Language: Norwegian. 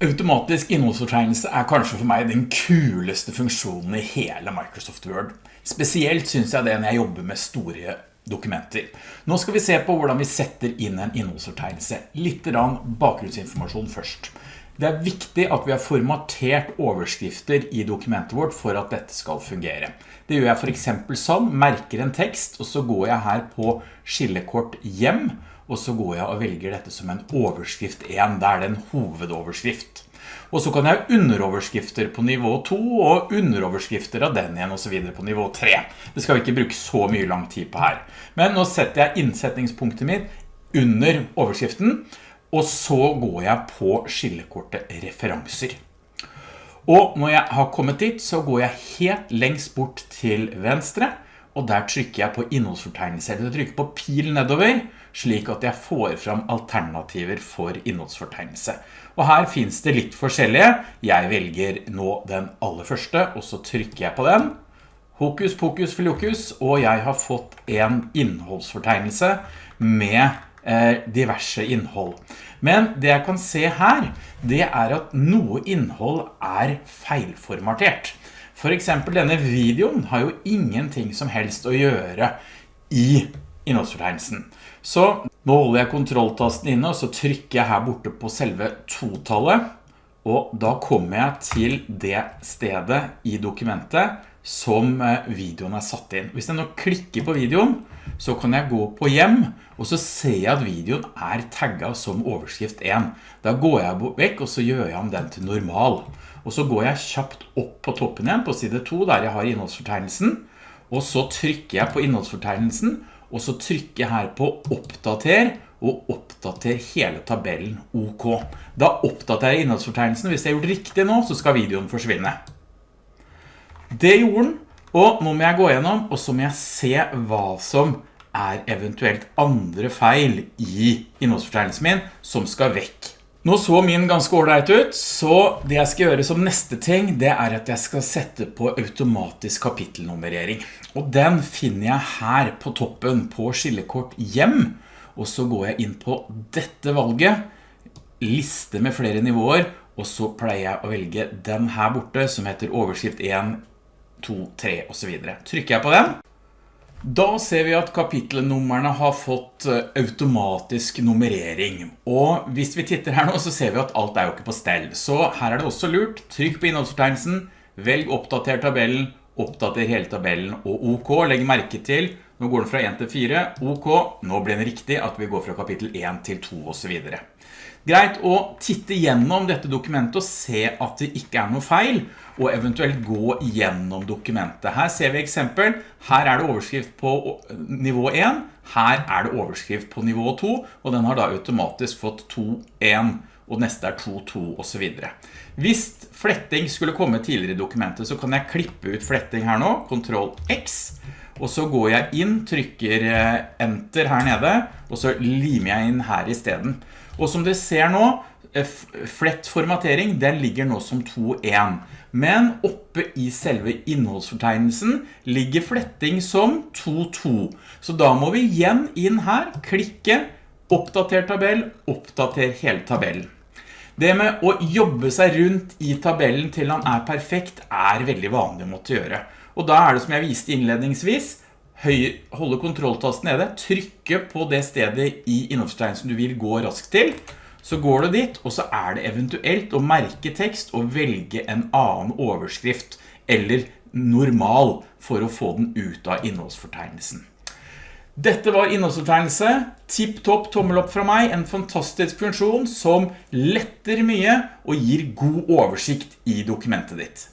Automatisk innholdsfortegnelse er kanskje for meg den kuleste funksjonen i hele Microsoft Word. Spesielt synes jeg det når jeg jobber med store dokumenter. Nå skal vi se på hvordan vi setter inn en innholdsfortegnelse. Litt bakgrunnsinformasjon først. Det er viktig at vi har formatert overskrifter i dokumentet vårt for at dette skal fungere. Det gjør jeg for eksempel sånn, merker en tekst, og så går jeg her på skillekort hjem, og så går jeg og velger dette som en overskrift 1, der det er en hovedoverskrift. Og så kan jeg underoverskrifter på nivå 2, og underoverskrifter av den igjen, og så videre på nivå 3. Det skal vi ikke bruke så mye lang tid på her. Men nå setter jeg innsetningspunktet mitt under overskriften, og så går jeg på skillekortet referanser. Og når jeg har kommet dit, så går jeg helt lengst bort til venstre, og der trykker jeg på innholdsfortegnelse, eller trykker på pil nedover, slik at jeg får fram alternativer for innholdsfortegnelse. Og her finnes det litt forskjellige. Jeg velger nå den aller første, og så trykker jeg på den. Hokus pokus filokus, og jeg har fått en innholdsfortegnelse med diverse innhold. Men det jeg kan se her, det er at noe innhold er feilformatert. For eksempel denne videoen har jo ingenting som helst å gjøre i innholdsfortegnelsen. Så nå holder jeg kontrolltasten inne, og så trykker jeg her borte på selve to-tallet, og da kommer jeg til det stedet i dokumentet som eh, videoen er satt inn. Hvis jeg nå klikker på videoen, så kan jeg gå på hjem, og så ser jeg at videoen er tagget som overskrift 1. Da går jeg vekk, og så gjør jeg om den til normal. Og så går jeg kjapt opp på toppen igjen, på side 2, der jeg har innholdsfortegnelsen, og så trykker jeg på innholdsfortegnelsen, og så trykker jeg her på oppdater, og oppdater hele tabellen OK. Da oppdaterer jeg innholdsfortegnelsen. Hvis jeg har gjort riktig nå, så skal videoen forsvinne. Det gjorde den, og nå må jeg gå gjennom, og så må jeg se hva som er eventuelt andre feil i innholdsfortegnelsen min som skal vekk. Nå så min ganske ordentlig ut, så det jeg skal gjøre som neste ting, det er at jeg skal sette på automatisk kapittelnummerering. Og den finner jeg her på toppen på skillekort hjem, og så går jeg inn på dette valget, liste med flere nivåer, og så pleier jeg å velge den her borte som heter overskrift 1, 2, 3 og så videre. Trykker jeg på den, da ser vi at kapittelnummerne har fått eh, automatisk nummerering. Og hvis vi titter her nå, så ser vi at alt er jo ikke på stell. Så her er det også lurt. Trykk på innholdsfortegnelsen, velg oppdater tabellen, oppdater hele tabellen og OK. Legg merke til, nå går den fra 1 til 4, OK. Nå blir det riktig at vi går fra kapittel 1 til 2 og så videre. Greit å titte gjennom dette dokumentet og se at det ikke er noe feil, og eventuelt gå gjennom dokumentet. Her ser vi eksempel. Her er det overskrift på nivå 1, her er det overskrift på nivå 2, og den har da automatisk fått 2-1, og neste er 2-2 og så videre. Hvis fletting skulle komme tidligere i dokumentet, så kan jeg klippe ut fletting her nå, Ctrl X, og så går jeg inn, trykker eh, Enter her nede, og så limer jeg inn her i stedet. Og som dere ser nå, eh, flett formatering, den ligger nå som 2.1. Men oppe i selve innholdsfortegnelsen ligger fletting som 2.2. Så da må vi igjen inn her, klikke, oppdater tabell, oppdater hele tabellen. Det med å jobbe seg rundt i tabellen til han er perfekt er veldig vanlig å måtte gjøre. Og da er det som jeg viste innledningsvis, holde kontrolltasten nede, trykke på det stedet i innholdsfortegnelsen du vil gå raskt til, så går du dit, og så er det eventuelt å merke tekst og velge en annen overskrift eller normal for å få den ut av innholdsfortegnelsen. Dette var innholdsfortegnelse. Tipp-topp tommel opp fra meg. En fantastisk funksjon som letter mye og gir god oversikt i dokumentet ditt.